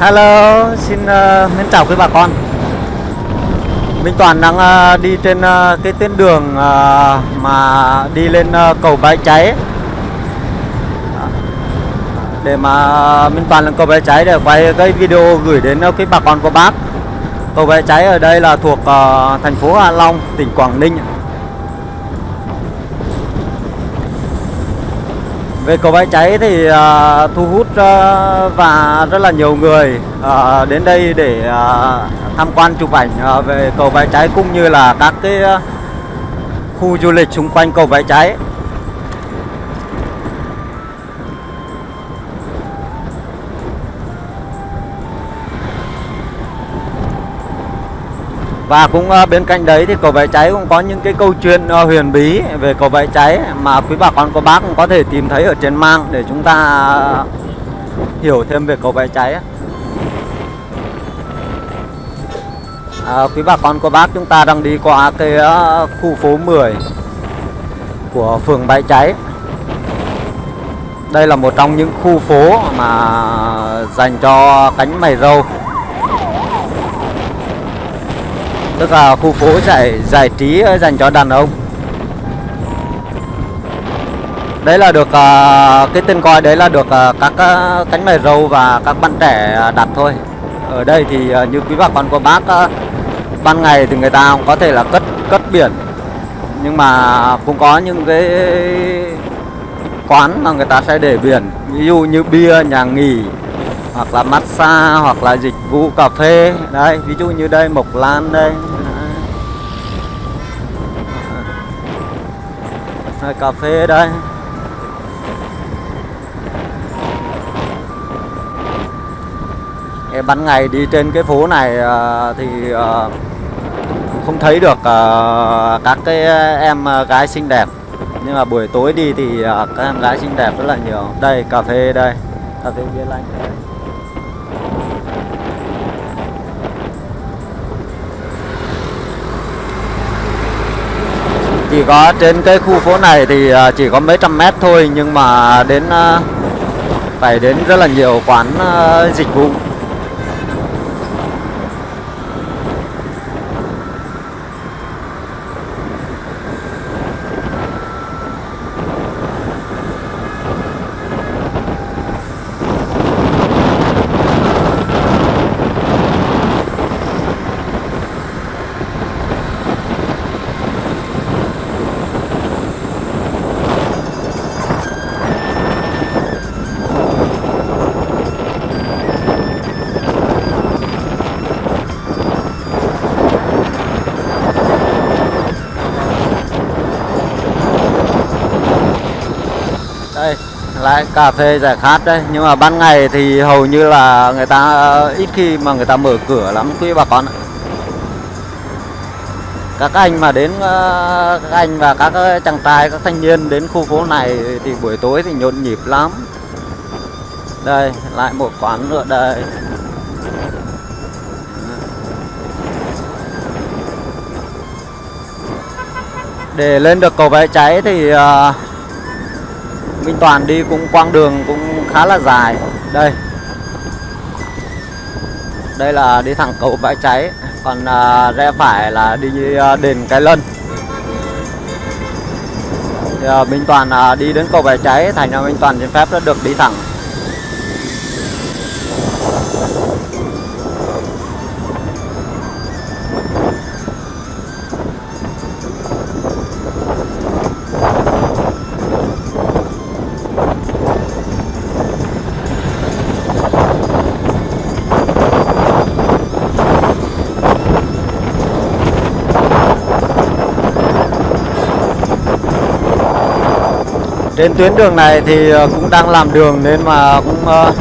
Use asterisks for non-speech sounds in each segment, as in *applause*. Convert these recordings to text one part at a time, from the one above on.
Hello, xin uh, mến chào quý bà con. Minh Toàn đang uh, đi trên uh, cái tuyến đường uh, mà đi lên uh, cầu Bãi Cháy. Để mà Minh Toàn lên cầu Bãi Cháy để quay cái video gửi đến uh, quý bà con của bác. Cầu Bãi Cháy ở đây là thuộc uh, thành phố Hạ Long, tỉnh Quảng Ninh. Về cầu bãi cháy thì uh, thu hút uh, và rất là nhiều người uh, đến đây để uh, tham quan chụp ảnh uh, về cầu bãi cháy cũng như là các cái uh, khu du lịch xung quanh cầu bãi cháy. Và cũng ờ, bên cạnh đấy thì cầu bãi cháy cũng có những cái câu chuyện ờ, huyền bí về cầu bãi cháy mà quý bà con cô bác cũng có thể tìm thấy ở trên mạng để chúng ta ờ, hiểu thêm về cầu bãi cháy. À, quý bà con cô bác chúng ta đang đi qua cái khu phố 10 của phường bãi cháy. Đây là một trong những khu phố mà dành cho cánh mày râu tức là khu phố giải giải trí ờ, dành cho đàn ông. Đấy là được uh, cái tên coi đấy là được uh, các uh, cánh mày râu và các bạn trẻ đặt thôi. Ở đây thì uh, như quý bà con cô bác uh, ban ngày thì người ta cũng có thể là cất cất biển. Nhưng mà cũng có những cái quán mà người ta sẽ để biển. Ví dụ như bia nhà nghỉ hoặc là massage hoặc là dịch vụ cà phê. Đây ví dụ như đây mộc lan đây. Đây, cà phê đây. Cái ban ngày đi trên cái phố này à, thì à, không thấy được à, các cái em gái xinh đẹp. Nhưng mà buổi tối đi thì các em gái xinh đẹp rất là nhiều. Đây cà phê đây. Cà phê bia lạnh chỉ có trên cái khu phố này thì à, chỉ có mấy trăm mét thôi, nhưng mà đến à, phải đến rất là nhiều quán à, dịch vụ. Đấy cà phê giải khát đấy. Nhưng mà ban ngày thì hầu như là người ta, ít khi mà người ta mở cửa lắm, quý bà con ạ. Các anh mà đến ờ, các anh và các ờ, chàng trai, các thanh niên đến khu phố này thì buổi tối thì nhộn nhịp lắm. Đây, lại một quán nữa, đây. Để lên được cầu bãi cháy thì ờ, Minh Toàn đi cũng quang đường cũng khá là dài. Đây. Đây là đi thẳng cầu bãi cháy còn à, rẽ phải là đi à, đền cái lân. Thì, à, Minh Toàn à, đi đến cầu bãi cháy thành ra Minh Toàn xin phép đã được đi thẳng. Trên tuyến đường này thì ờ, cũng đang làm đường nên mà cũng ờ,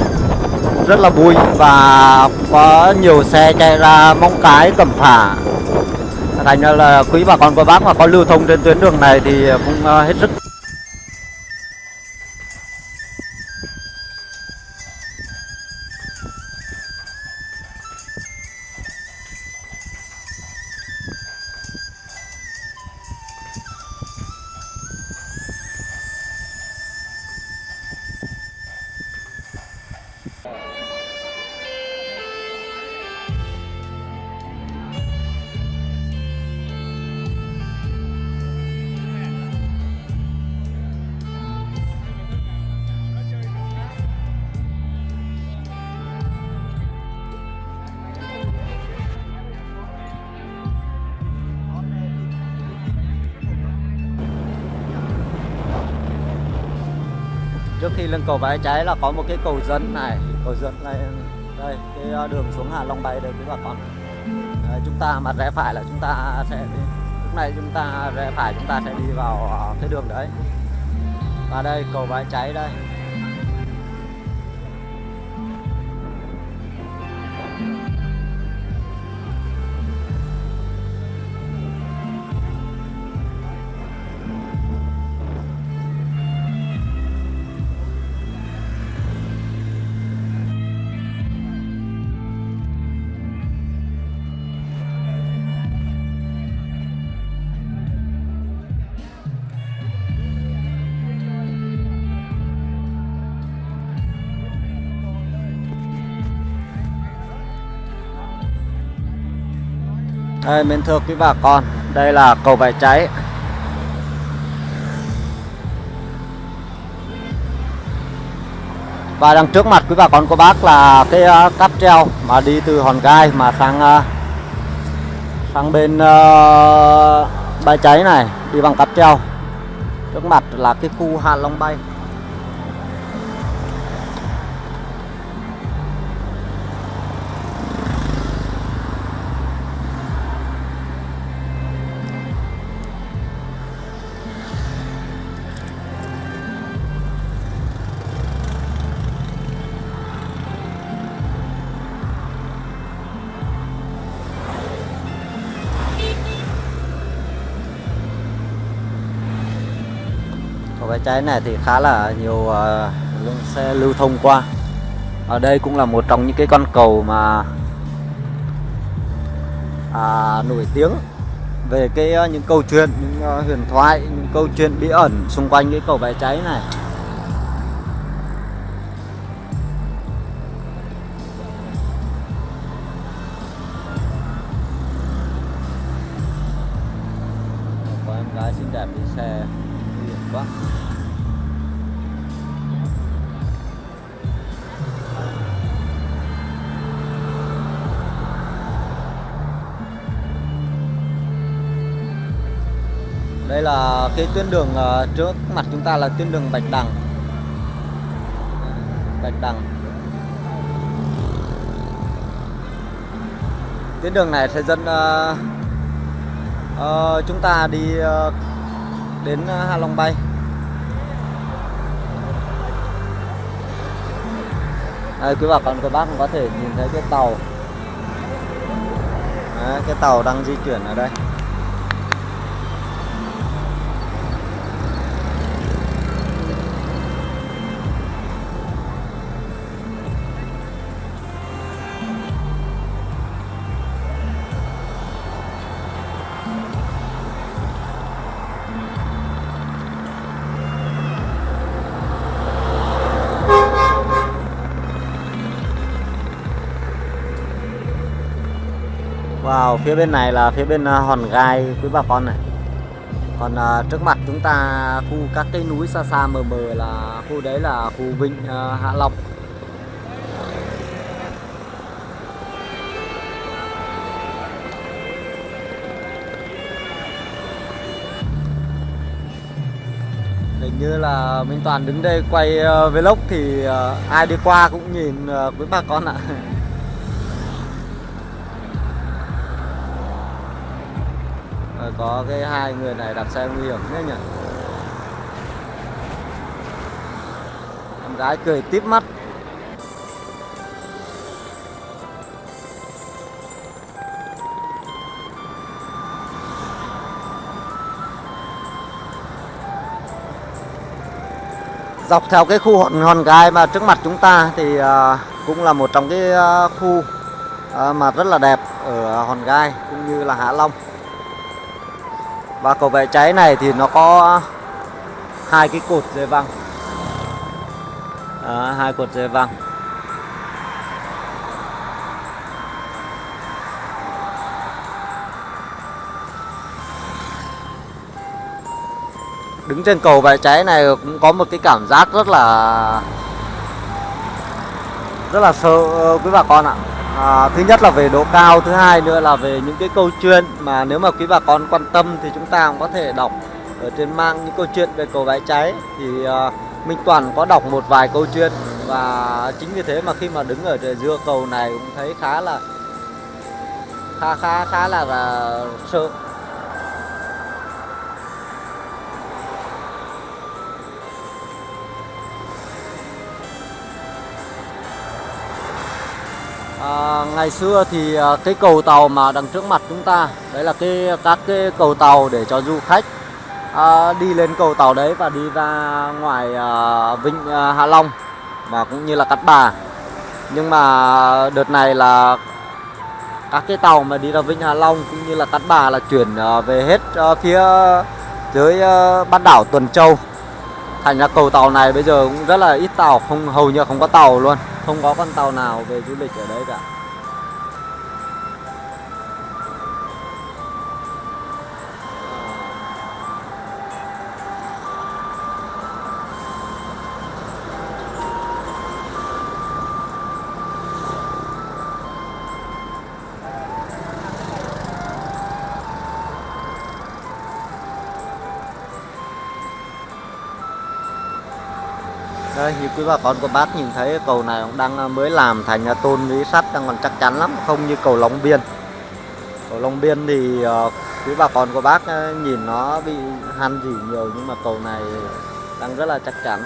rất là bụi và có nhiều xe chạy ra mong cái, cẩm phả. Thành ra là quý bà con, cô bác mà có lưu thông trên tuyến đường này thì cũng ờ, hết sức khi lưng cầu Bãi Cháy là có một cái cầu dẫn này. Cầu dẫn này đây cái ờ, đường xuống Hạ Long Bay đây quý bà con. Đấy, chúng ta mặt rẽ phải là chúng ta sẽ đi. Lúc này chúng ta rẽ phải chúng ta sẽ đi vào ờ, cái đường đấy. Và đây cầu Bãi Cháy đây. Đây, mến thưa quý bà con, đây là cầu Bãi Cháy. Và đằng trước mặt quý bà con cô bác là cái uh, cáp treo mà đi từ Hòn Gai mà sang uh, sang bên uh, Bãi Cháy này, đi bằng cáp treo. Trước mặt là cái khu Hạ Long Bay. Cầu Bãi Cháy này thì khá là nhiều uh, lượng xe lưu thông qua. Ở đây cũng là một trong những cái con cầu mà à, nổi tiếng về cái uh, những câu chuyện, những uh, huyền thoại, những câu chuyện bí ẩn xung quanh cái cầu Bãi Cháy này. Đây là cái tuyến đường ờ, trước mặt chúng ta là tuyến đường Bạch Đằng. Bạch Đằng. Tuyến đường này sẽ dẫn uh, uh, chúng ta đi uh, đến Hạ Long Bay. Đây, quý bà con các bác cũng có thể nhìn thấy cái tàu Đấy, cái tàu đang di chuyển ở đây Wow, phía bên này là phía bên ờ, Hòn Gai quý bà con này. Còn uh, trước mặt chúng ta khu các cái núi xa xa mờ mờ là khu đấy là khu Vịnh uh, Hạ Long. Hình như là Minh Toàn đứng đây quay uh, vlog thì uh, ai đi qua cũng nhìn uh, quý bà con ạ. *laughs* có cái hai người này đạp xe nguy hiểm thế nhỉ? Em gái cười tít mắt. Dọc theo cái khu hòn hòn gai mà trước mặt chúng ta thì à, cũng là một trong cái à, khu à, mà rất là đẹp ở hòn gai cũng như là hạ long và cầu vệ cháy này thì nó có hai cái cột dây văng. Đó, hai cột dây văng. Đứng trên cầu vệ cháy này cũng có một cái cảm giác rất là rất là sợ quý ờ, bà con ạ à, thứ nhất là về độ cao thứ hai nữa là về những cái câu chuyện mà nếu mà quý bà con quan tâm thì chúng ta cũng có thể đọc ở trên mang những câu chuyện về cầu bãi cháy. Thì uh, Minh Toàn có đọc một vài câu chuyện và chính vì thế mà khi mà đứng ở giữa cầu này cũng thấy khá là khá khá khá là, là sợ. Vâng, ngày xưa thì à, cái cầu tàu mà đằng trước mặt chúng ta đấy là cái các cái cầu tàu để cho du khách à, đi lên cầu tàu đấy và đi ra ngoài à, vịnh à, Hạ Long và cũng như là Cát Bà. Nhưng mà đợt này là các cái tàu mà đi ra vịnh Hạ Long cũng như là Cát Bà là chuyển à, về hết à, phía dưới à, bán đảo Tuần Châu. Thành ra cầu tàu này bây giờ cũng rất là ít tàu không hầu như không có tàu luôn không có con tàu nào về du lịch ở đấy cả. Ờ, Đây, như quý bà con của bác nhìn thấy cầu này cũng đang ờ, mới làm thành ờ, tôn lý sắt đang còn chắc chắn lắm không như cầu Long Biên. Cầu Long Biên thì uh, quý bà con của bác nhìn nó bị han gì nhiều nhưng mà cầu này đang rất là chắc chắn.